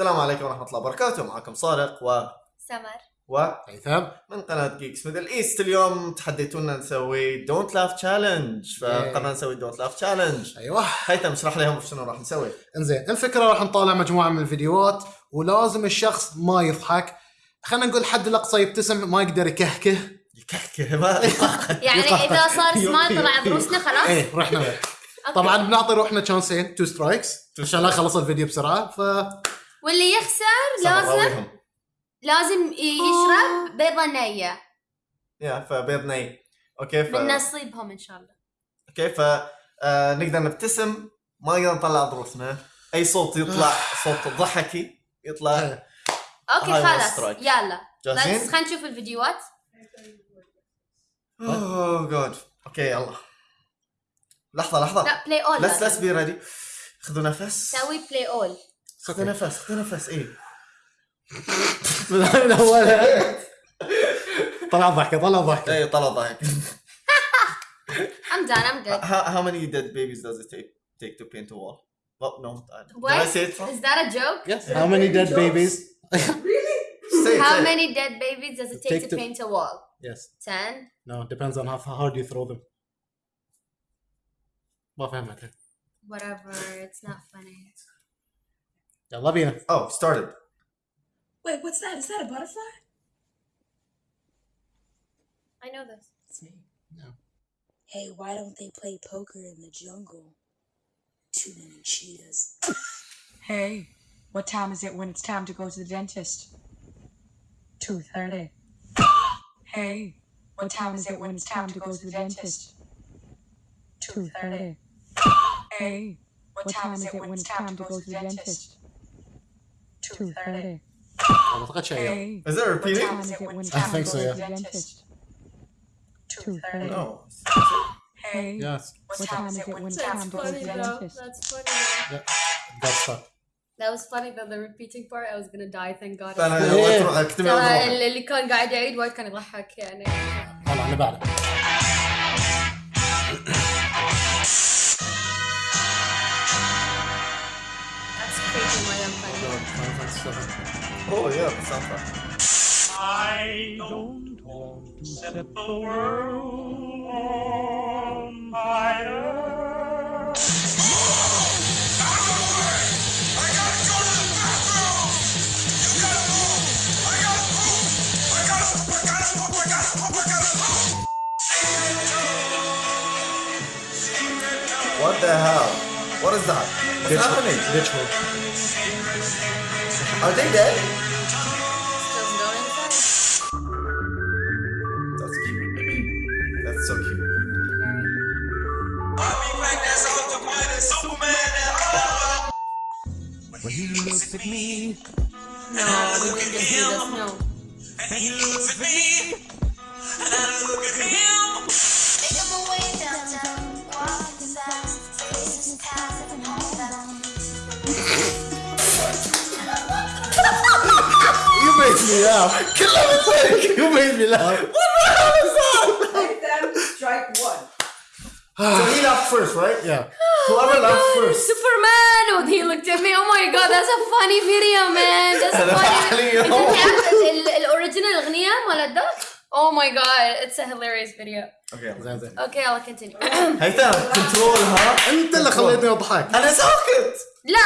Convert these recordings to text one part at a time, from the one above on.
السلام عليكم ورحمة الله وبركاته. معكم صادق و سمر. و هيثم. من قناة جيكس ميدل ايست اليوم تحديتونا نسوي دونت لاف تشالنج فقررنا نسوي دونت لاف تشالنج أيوه. هيثم اشرح لهم شنو راح نسوي. إنزين الفكرة راح نطالع مجموعة من الفيديوهات ولازم الشخص ما يضحك. خلينا نقول حد الاقصى يبتسم ما يقدر يكهكه. يكهكه ما يعني إذا صار سمايل طلع ضروسنا خلاص؟ إيه رحنا. طبعا بنعطي روحنا تشانسين تو سترايكس عشان لا يخلص الفيديو بسرعة ف واللي يخسر لازم. لازم يشرب بيضه نية. يا فبيض ني أوكي ف من نصيبهم إن شاء الله. أوكي ف آه، نقدر نبتسم. ما نقدر نطلع ضروسنا أي صوت يطلع صوت ضحكي يطلع. أوكي خلاص. يلا. جاهزين؟ بس خلينا نشوف الفيديوهات. أوه جاد أوكي يلا. لحظة لحظة. لا بلاي اول لس لس بي ريدي خذوا نفس. سوي بلاي اول خذوا نفس خذوا نفس ايه من اولها طلع ضحكه طلع ضحكه ايه طلع ضحك I'm done I'm good how, how many dead babies does it take take to paint a wall? Well, no. I- Did What? I say it wrong? is that a joke Yes. How many dead babies? Say it, how say it. many dead babies does it take Take to to- paint a wall yes. 10 No, depends on how hard you throw them. ما فهمت whatever it's not funny I love you. Oh, started. Wait, what's that? Is that a butterfly? I know this. It's me. No. Hey, why don't they play poker in the jungle? Too many cheetahs. hey, what time is it when it's time to go to the dentist? 2.30. hey, what time is it when it's time to go to the dentist? 2.30. hey, what time is it when it's time to go to the dentist? Two thirty. اعتقد شيء Hey, Is it what repeating? time is it when it's I time think to so, go yeah. to the dentist? Two thirty. No. Hey, Yes. what time is it when it's time to go to the dentist? that's funny though. Yeah. Got stuck. That was funny though, the repeating part. I was gonna die, thank God. انا إيه. وين تروح اكتب ترى أضرب. اللي اللي كان قاعد يعيد وايد كان يضحك يعني. يلا اللي بعده. Oh yeah, the soundtrack. I don't want to set the world on fire. What the hell? What is that? What's happening? Ditch hole. Are they dead? Still going? That's cute. That's so cute. When he looks at me, No, we didn't just do this. No. and he looks at me, and I look at him. You made me laugh. you made me laugh. Strike one. So he laughed first, right? Yeah. Whoever laughed first. Superman! Oh, he looked at me. Oh my god, that's a funny video, man. That's هذا funny. علي. انت تعرف ال- الاوريجينال اغنيه مال الدق؟ Oh my god, it's a hilarious video. Okay. زين زين. Okay, I'll continue. هيثم كنترولها انت اللي خليتني اضحك. انا ساكت لا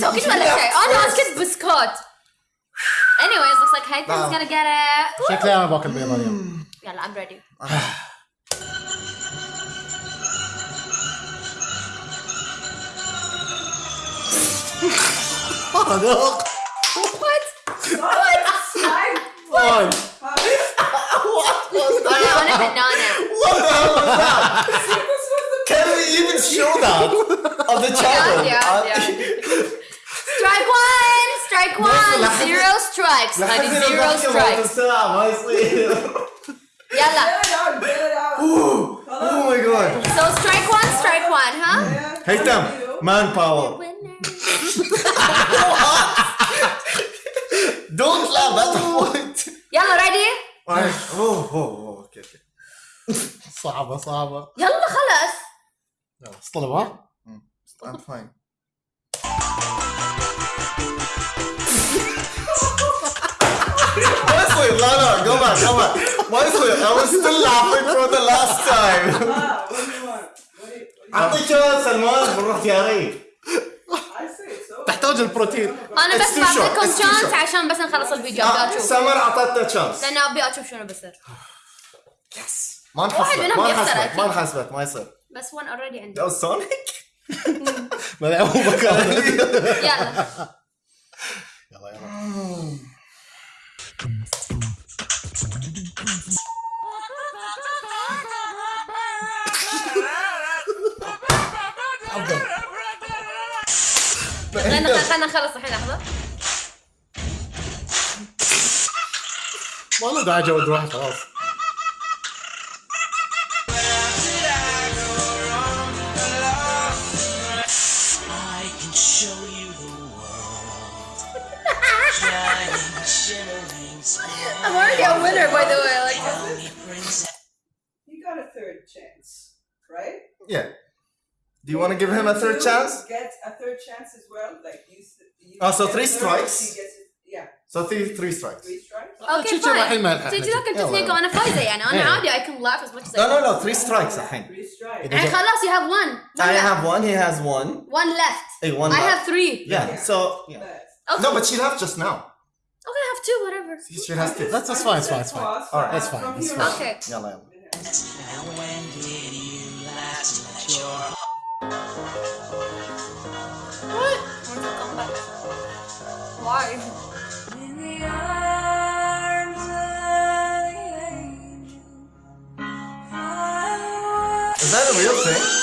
ساكت ولا شيء انا اسكت بسكوت anyways looks like Haytham's gonna get it شكلي انا باكل بيضه اليوم. يلا I'm ready صادق. what Fine. I want a banana What the hell was that? Can we even show that on the channel? yeah, Uh, yeah. لحد honey هنا zero ضحكة strikes الساعة ما يصير. يلا Ooh, Oh my god. so strike one strike one huh هيثم مان باور. winner Don't laugh that's the point. يلا ready Oh, oh, oh, okay, okay. صعبه صعبه. يلا خلص يلا اصطلب ها؟ I'm fine. Honestly, Lana, go back, go back. Honestly, I was still laughing from the last time. أعطي شوية سلمان بالروتياري تحتاج البروتين. أنا بس بعطيكم شانس عشان بس نخلص الفيديو. آه، أبي أشوف. سمر اعطتنا شانس لأن أبي أشوف شنو بيصير. يس ما انحسبت ما انحسبت ما انحسبت ما يصير. بس وان اوريدي عندي. لو سونيك ملعوبه كانت يلا. يلا يلا. خلينا خلينا الحين لحظة. والله ده عجبت واحد خلاص. already a winner by the way like sparkly princess. You got a third chance, right? Yeah. Do you want to give him a third You chance? Get a third chance as well. Like you. s- you Oh, so get three a third, strikes? he gets it- Yeah, So three three strikes. three strikes. اوكي شي- شي الحين ما فاين يلحق تجي ذاك نجي. التكنيك وانا فايزه يعني انا إيه. عادي I can laugh as much as I No no want no three strikes الحين. Three strikes. يعني خلاص you have one one I left. have one, he has one. one left Hey, one I left. have three Yeah. So yeah. But okay No, but she left just now. to, whatever. He sure has to. That's, that's fine, it's fine, it's fine. All right, that's fine. That's fine. Okay. Yeah, Lyle. Now when did you last let your... What? Why? Is that a real thing?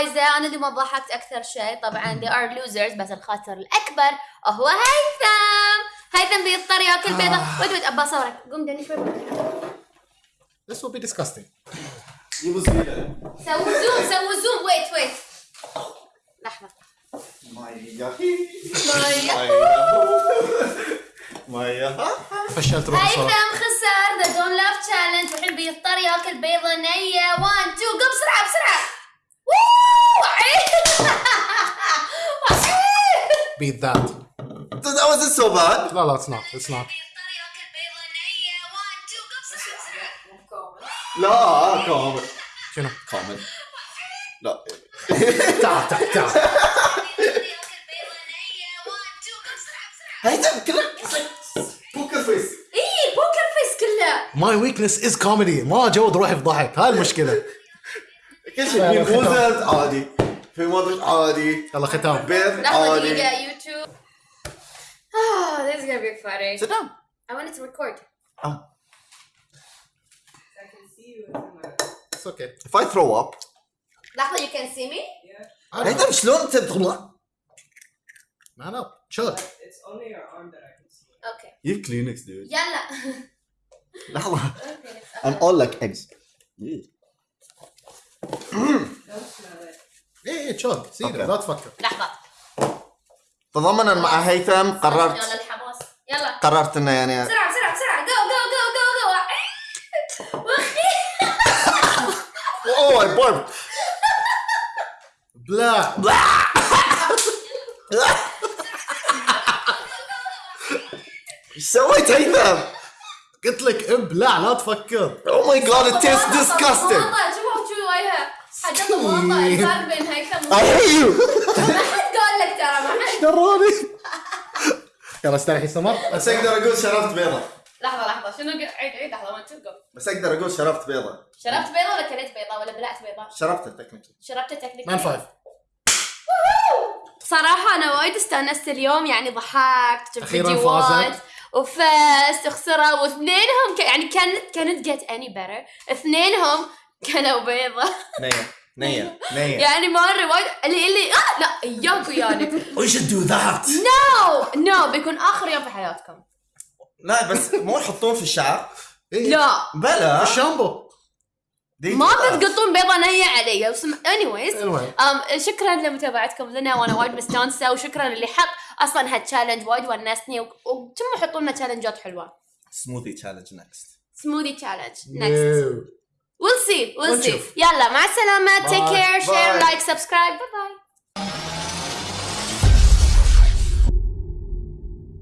الفايزه أنا اللي ما ضحكت أكثر شيء. طبعا they are losers بس الخاسر الأكبر هو هيثم. هيثم بيضطر يأكل بيضة. ويت ويت ابى اصورك قوم دني شوي. This will be disgusting. سووا زوم سووا زوم. ويت ويت لحظة. مايا مايا. مايا فشلت روحي صراحة. هيثم خسر. ذا دون لاف تشالنج والحين بيضطر يأكل بيضة نية. 1 2 قم بسرعة بسرعة. ووو Beat that. That wasn't so bad. لا لا it's not. It's not. بيضطر ياكل بيضه نيه 1 2 قم بسرعه بسرعه لا كامل. شنو؟ كامل. لا. تعال تعال تعال. بيضطر ياكل بيضه نيه 1 2 قم بسرعه بسرعه هيثم كله بوكر فيس. اي بوكر فيس كله My weakness is comedy. ما اجود روحي في ضحك. هاي المشكلة. كل شيء في موزز عادي. في مضغ عادي. يلا ختام. بيض لحظه عادي. دقيقه يوتيوب Oh, this is gonna be funny. Sit down. I wanted to record. Oh. I can see you in my. It's okay. If I throw up. لحظة you can see me? Yeah, هيثم شلون انت تطلع؟ Man up. Chill. but it's only your arm that I can see. Okay. You Kleenex dude. يلا. لحظة. Okay. I'm all like eggs. Don't smell it. اي تشوك سيريس لا تفكر. لحظة. تضمنا مع هيثم قررت. ولا الحماس يلا. قررت إنه يعني بسرعة بسرعة بسرعة. جو جو جو جو جو اوه اي بورب بلا بلا إيش سويت هيثم؟ قلت لك ابلع لا تفكر. أو ماي جاد ات تيست ديسكاستنج حاجات مواطئ I hate you. ما حد قال لك ترى ما حد. دروني. يلا استريحي سمر. بس أقدر أقول شربت بيضة. لحظة لحظة شنو عيد عيد لحظة 1 2 go. بس أقدر أقول شربت بيضة. شربت بيضة ولا كليت بيضة ولا بلعت بيضة؟ شربتها تكنيكلي. شربت تكنيكلي مان فايف. صراحة أنا وايد استأنست اليوم يعني ضحكت شفت فيديوهات. وفزت وخسروا واثنينهم ك... يعني كانت كانت جيت اني better اثنينهم كلوا بيضة نية. نية. يعني مرة وايد. اللي اللي آه! لا اياك وياني We should do that. نو نو بيكون آخر يوم في حياتكم. لا بس مو يحطون في الشعر. إيه. لا. بلا. الشامبو. ما. بتقطون بيضة نية علي. anyways. المهم um, شكرا لمتابعتكم لنا. وأنا وايد مستانسة. وشكرا اللي حط أصلا هالتشالنج وايد ونسني. وكم يحطون لنا تشالنجات حلوة؟ Smoothie challenge next. سموذي تشالنج نكست. We'll see. We'll, we'll see. Yalla, ma salama. Take care. Bye. Share, like, subscribe. Bye bye.